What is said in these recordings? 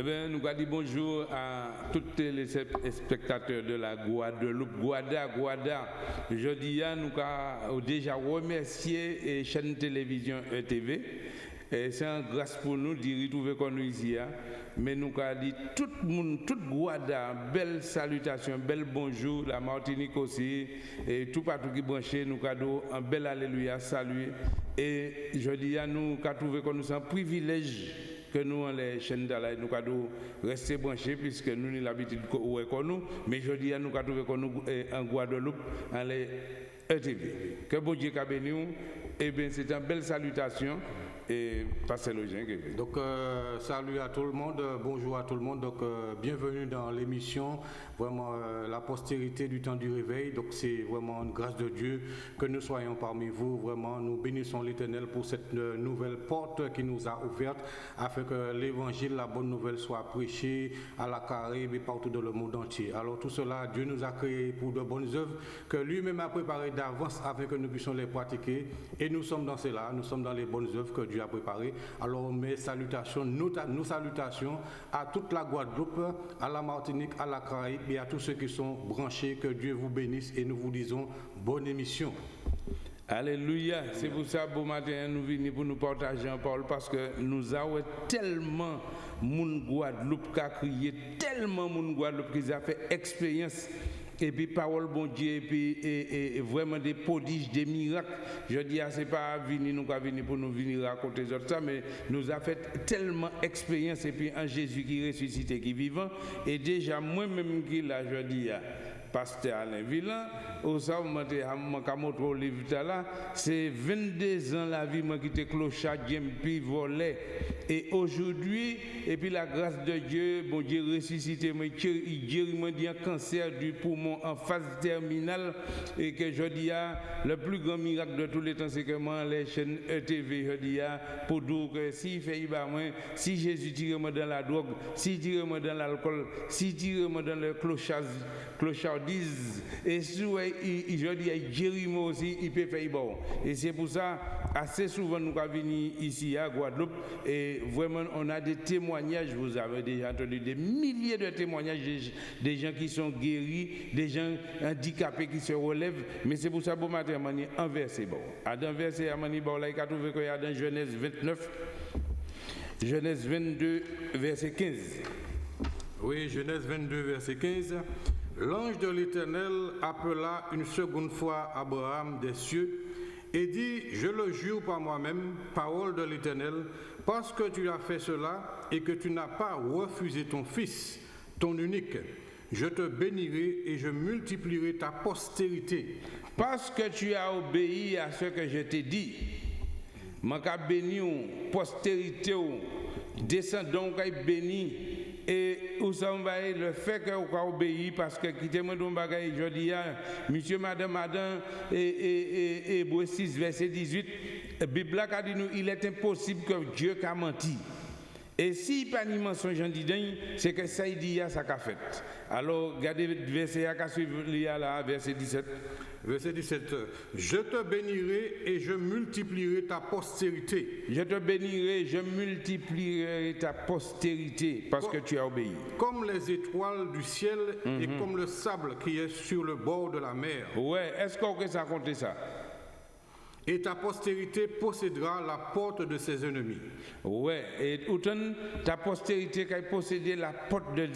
Eh bien, nous dire bonjour à tous les spectateurs de la Guadeloupe, Guada, Guada. Je dis à nous déjà remercié la chaîne télévision ETV. Et c'est un grâce pour nous de retrouver nous ici. hein. Mais nous avons dit tout le monde, toute Guada, belle salutation, bel bonjour, la Martinique aussi, et tout partout qui branché, nous avons un bel alléluia, saluer. Et je dis à nous avons trouvé que nous sommes un privilège que nous, on les chaînes d'Allah, nous rester branchés puisque nous avons l'habitude de ouais, comme nous, mais je dis à nous avons nous eh, en Guadeloupe, en les ETV. Que bon Dieu béni, nous. eh bien c'est une belle salutation et passez le Jean. Donc, euh, salut à tout le monde, euh, bonjour à tout le monde. Donc, euh, bienvenue dans l'émission, vraiment la postérité du temps du réveil. Donc, c'est vraiment une grâce de Dieu que nous soyons parmi vous. Vraiment, nous bénissons l'Éternel pour cette nouvelle porte qui nous a ouverte afin que l'évangile, la bonne nouvelle soit prêchée à la Caraïbe et partout dans le monde entier. Alors, tout cela, Dieu nous a créés pour de bonnes œuvres que lui-même a préparées d'avance afin que nous puissions les pratiquer. Et nous sommes dans cela, nous sommes dans les bonnes œuvres que Dieu a préparées. Alors, mes salutations, nos, ta- nos salutations à toute la Guadeloupe, à la Martinique, à la Caraïbe et à tous ceux qui sont branchés. Que Dieu vous bénisse et nous vous disons bonne émission. Alléluia. C'est pour ça, bon matin, nous venons pour nous partager en parole parce que nous avons tellement moun Guadeloupe qui a crié, tellement moun Guadeloupe qui a fait expérience. Et puis, parole bon Dieu, et puis vraiment des prodiges, des miracles. Je dis, ah, c'est pas venir, nous pas venir pour nous venir raconter ça, mais nous a fait tellement expérience, et puis un Jésus qui ressuscité, qui vivant. Et déjà, moi-même qui là, je dis, ah, pasteur Alain Villain, au moi, c'est 22 ans la vie, moi qui était clochard, puis volé. Et aujourd'hui, et puis la grâce de Dieu, bon Dieu ressuscité, moi, Dieu m'a dit un cancer du poumon en phase terminale, et que je dis, le plus grand miracle de tous les temps, c'est que moi, les chaînes ETV, je dis, pour dire que si fait, moi, si Jésus tire moi dans la drogue, si tire moi dans l'alcool, si tire moi dans le clochard, clochardise, et si je dis, Jérémie aussi, il peut faire bon. Et c'est pour ça, assez souvent, nous avons venir ici à Guadeloupe, et vraiment, on a des témoignages, vous avez déjà entendu des milliers de témoignages des, gens qui sont guéris, des gens handicapés qui se relèvent, mais c'est pour ça, bon matin, mani, un verset bon. À un verset, à il a trouvé qu'il y a dans Genèse 29, Genèse 22, verset 15. Oui, Genèse 22, verset 15. L'ange de l'Éternel appela une seconde fois Abraham des cieux et dit, je le jure par moi-même, parole de l'Éternel, parce que tu as fait cela et que tu n'as pas refusé ton fils, ton unique, je te bénirai et je multiplierai ta postérité. Parce que tu as obéi à ce que je t'ai dit, je béni postérité qui béni et où le fait que vous obéi parce que quittez-moi dans bagaille je dis ah, monsieur madame madame et et et, et Hébreux 6 verset 18 la Bible a dit nous il est impossible que Dieu qu'a menti et si pas ni mensonge c'est que ça il dit ça qu'a fait. Alors regardez verset à a là verset 17. Verset 17. Je te bénirai et je multiplierai ta postérité. Je te bénirai, je multiplierai ta postérité parce que tu as obéi. comme les étoiles du ciel et comme le sable qui est sur le bord de la mer. Ouais, est-ce qu'on peut ça compter ça? Et ta postérité possédera la porte de ses ennemis. Ouais, et autant ta postérité qui a possédé la porte de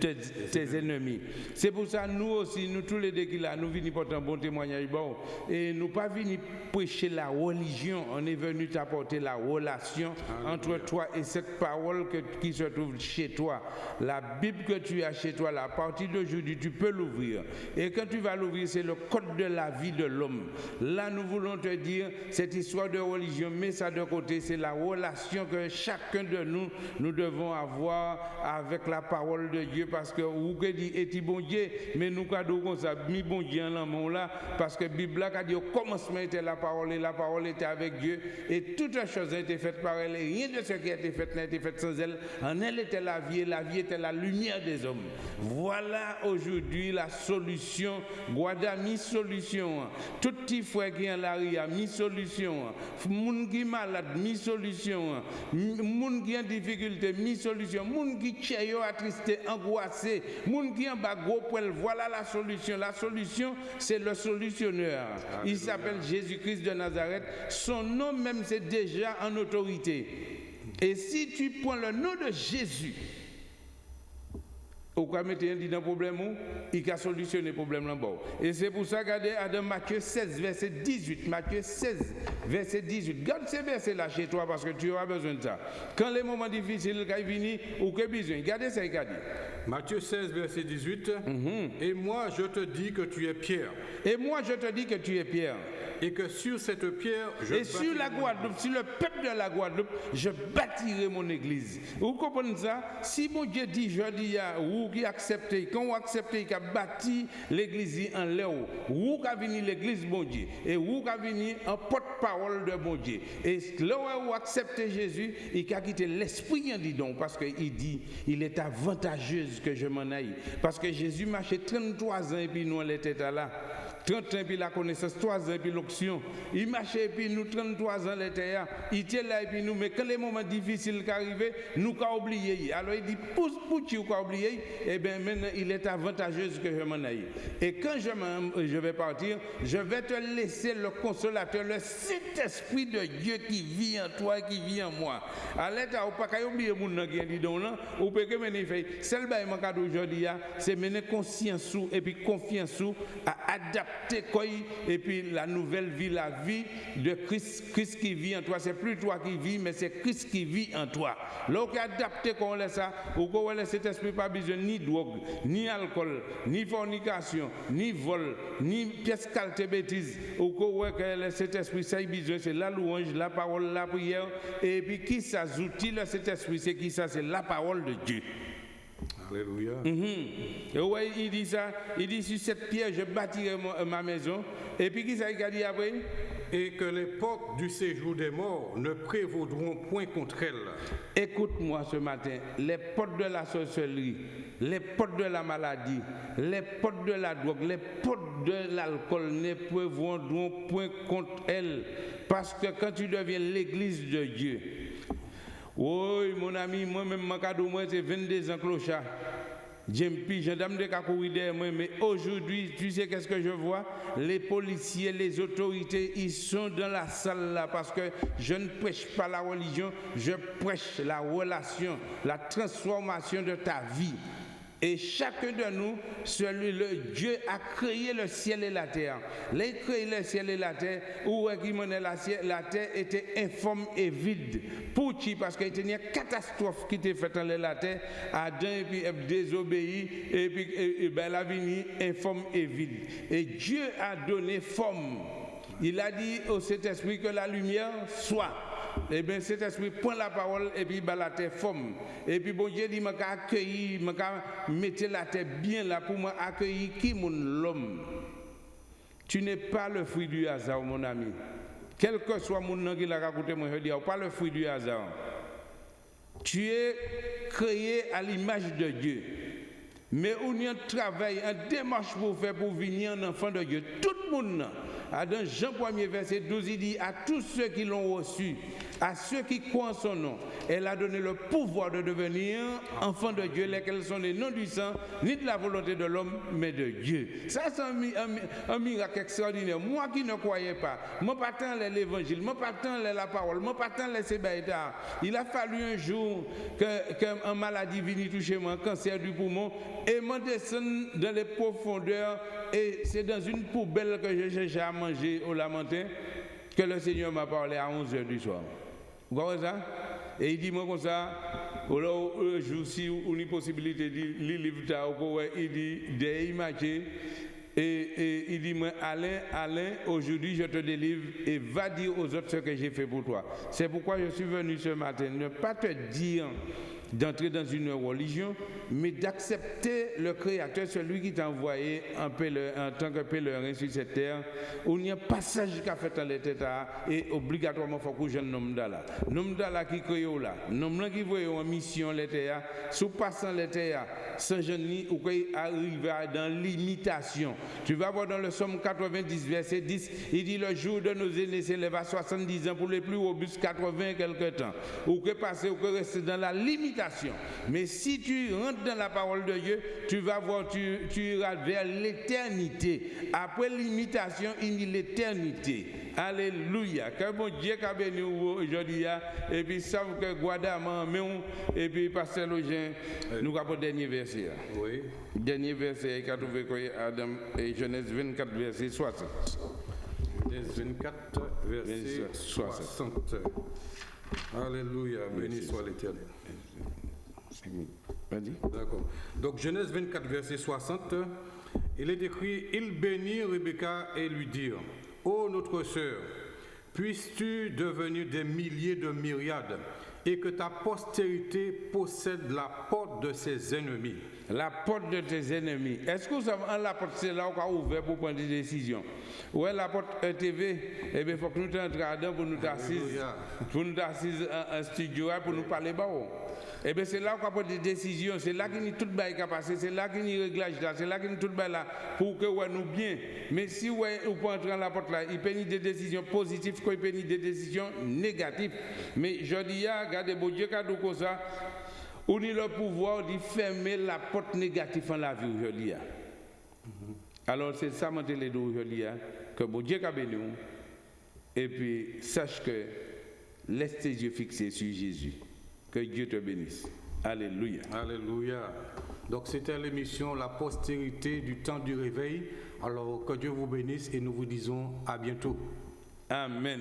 tes, ennemis. C'est pour ça nous aussi, nous tous les deux qui là, nous venons porter un bon témoignage. Bon, et nous pas venus prêcher la religion, on est venu t'apporter la relation entre toi et cette parole que- qui se trouve chez toi. La Bible que tu as chez toi, là, à partir d'aujourd'hui, tu peux l'ouvrir. Et quand tu vas l'ouvrir, c'est le code de la vie de l'homme. Là, nous voulons te dire, cette histoire de religion, mets ça de côté, c'est la relation que chacun de nous, nous devons avoir avec la parole de Dieu, parce que vous dit, et bon Dieu, mais nous, ça, mis bon Dieu en l'amour là, parce que Bible a dit, au commencement était la parole, et la parole était avec Dieu, et toutes les choses ont été faites par elle, et rien de ce qui a été fait n'a été fait sans elle. En elle était la vie, et la vie était la lumière des hommes. Voilà aujourd'hui la solution, Guada mis solution. Tout petit frère qui en la mi solution. Moun qui malade, mi solution. Moun qui en difficulté, mi solution. Moun qui tché attristé, angoissé. Moun qui en bas gros poil, voilà la solution. La solution, c'est le solutionneur. Il s'appelle Jésus-Christ de Nazareth. Son nom même, c'est déjà en autorité. Et si tu prends le nom de Jésus, ou quoi mettre un problème il a solutionné le problème là Et c'est pour ça regardez dans Matthieu 16 verset 18, Matthieu 16 verset 18. Garde ces versets là chez toi parce que tu auras besoin de ça. Quand les moments difficiles viennent ou que besoin, gardez ça regardez. Matthieu 16 verset 18. Mhm. Et moi je te dis que tu es Pierre. Et moi je te dis que tu es Pierre. Et que sur cette pierre, je Et sur la Guadeloupe, sur le peuple de la Guadeloupe, je bâtirai mon église. Vous comprenez ça? Si mon Dieu dit, je dis à vous qui acceptez, quand vous acceptez qu'il a bâti l'église en l'air, vous qui venir l'église, mon Dieu, et vous qui venir en porte-parole de mon Dieu. Et là où vous acceptez Jésus, il a quitté l'esprit, dit donc, parce qu'il dit, il est avantageux que je m'en aille. Parce que Jésus marchait 33 ans et puis nous, on était là. 30 ans puis la connaissance, 3 ans puis l'option. Il marchait puis nous 33 ans l'été, il était là et puis nous, mais quand les moments difficiles arrivent, nous avons oublié. Alors il dit, pousse, pousse, tu as oublié, et eh bien maintenant il est avantageux que je m'en aille. Et quand je, je vais partir, je vais te laisser le consolateur, le Saint-Esprit de Dieu qui vit en toi, qui vit en moi. À l'état, ou pas qu'à oublier mon nom qui dit donc là, peut que mener fait. Celle là, aujourd'hui, c'est mener conscience et puis confiance à adapter et puis la nouvelle vie, la vie de Christ, Christ qui vit en toi. C'est plus toi qui vis, mais c'est Christ qui vit en toi. Lorsqu'on adapté qu'on laisse ça, ou qu'on cet esprit pas besoin ni drogue, ni alcool, ni fornication, ni vol, ni pièce qualité bêtise, ou qu'on cet esprit ça besoin, c'est la louange, la parole, la prière, et puis qui le cet esprit, c'est qui ça, c'est la parole de Dieu. Alléluia. Mhm. il dit ça. Il dit sur cette pierre, je bâtirai ma maison. Et puis, qui ça il a dit après? Et que les portes du séjour des morts ne prévaudront point contre elle. Écoute-moi ce matin. Les portes de la sorcellerie, les portes de la maladie, les portes de la drogue, les portes de l'alcool ne prévaudront point contre elle. Parce que quand tu deviens l'église de Dieu, oui, mon ami, moi-même, moi, c'est 22 ans clochard. J'aime plus, gendarme de derrière moi, mais aujourd'hui, tu sais qu'est-ce que je vois? Les policiers, les autorités, ils sont dans la salle là parce que je ne prêche pas la religion, je prêche la relation, la transformation de ta vie. Et chacun de nous, celui, le Dieu a créé le ciel et la terre. A créé le ciel et la terre, où la, la terre était informe et vide. Pour qui Parce qu'il y a une catastrophe qui était faite dans la terre. Adam et puis désobéi, et puis et, ben, la vie informe et vide. Et Dieu a donné forme. Il a dit au Saint-Esprit que la lumière soit eh bien cet esprit prend la parole et puis il la terre forme. Et puis bon Dieu dit, m'a accueilli, m'a mettre la terre bien là pour moi accueillir qui mon l'homme? Tu n'es pas le fruit du hasard, mon ami. Quel que soit mon nom qui l'a raconté, moi je dis, pas le fruit du hasard. Tu es créé à l'image de Dieu. Mais on y a un travail, un démarche pour faire pour venir un enfant de Dieu. Tout le monde dans Jean 1er verset 12, il dit à tous ceux qui l'ont reçu, à ceux qui croient en son nom, elle a donné le pouvoir de devenir enfants de Dieu, lesquels sont les noms du sang, ni de la volonté de l'homme, mais de Dieu. Ça, c'est un, miracle extraordinaire. Moi qui ne croyais pas, moi pas tant l'évangile, moi pas tant la parole, moi pas tant les Il a fallu un jour qu'un maladie vienne toucher moi, un cancer du poumon, et moi descendre dans les profondeurs, et c'est dans une poubelle que j'ai cherché à manger au lamentin que le Seigneur m'a parlé à 11h du soir. Vous voyez ça? Et il dit moi comme ça, un jour une possibilité de lire il dit des images et, il dit moi Alain, Alain, aujourd'hui je te délivre et va dire aux autres ce que j'ai fait pour toi. C'est pourquoi je suis venu ce matin, ne pas te dire d'entrer dans une religion, mais d'accepter le Créateur, celui qui t'a envoyé en, en, tant que pèlerin sur cette terre. où il y a un passage qu'a fait dans l'État et obligatoirement il faut que je nomme là. Nom là qui crée là. Nom là qui voit en mission l'État, sous passant l'État, Saint-Jean ou arriver dans l'imitation. Tu vas voir dans le Somme 90, verset 10, il dit le jour de nos aînés s'élève à 70 ans pour les plus robustes 80 quelque temps. Ou que passer ou que rester dans la limitation. Mais si tu rentres dans la parole de Dieu, tu vas voir, tu, tu iras vers l'éternité. Après l'imitation, il y a l'éternité. Alléluia. Que bon Dieu a béni aujourd'hui. Hein. Et puis, ça, que Guadama, et puis, Pasteur Login, nous avons le dernier verset. Hein. Oui. Dernier verset, il a trouvé Adam et Genèse 24, verset 60. Genèse 24, verset 60. Alléluia. Béni soit l'éternel. D'accord. Donc, Genèse 24, verset 60, il est écrit Il bénit Rebecca et lui dit Ô notre sœur, puisses-tu devenir des milliers de myriades et que ta postérité possède la porte de ses ennemis? La porte de tes ennemis. Est-ce que vous savez, la porte, c'est là où on a ouvert pour prendre des décisions? Ouais, la porte ETV, eh bien, il faut que nous entrions pour nous assises, pour nous assises en, studio, pour nous parler bas. Eh bien, c'est là qu'on prend des décisions, c'est là qu'il y a tout le qui a passé, c'est là qu'il y a réglage là, c'est là qu'il y a tout le là pour que ouais, nous bien. Mais si ouais, vous pouvez entrer dans la porte là, il peut y des décisions positives, il peut y des décisions négatives. Mais je dis, regardez, bon Dieu, quand comme ça, on a le pouvoir de fermer la porte négative en la vie aujourd'hui. Alors, c'est ça, mon télé aujourd'hui, que bon Dieu a béni. Et puis, sache que laisse tes yeux fixés sur Jésus. Que Dieu te bénisse. Alléluia. Alléluia. Donc c'était l'émission La postérité du temps du réveil. Alors que Dieu vous bénisse et nous vous disons à bientôt. Amen.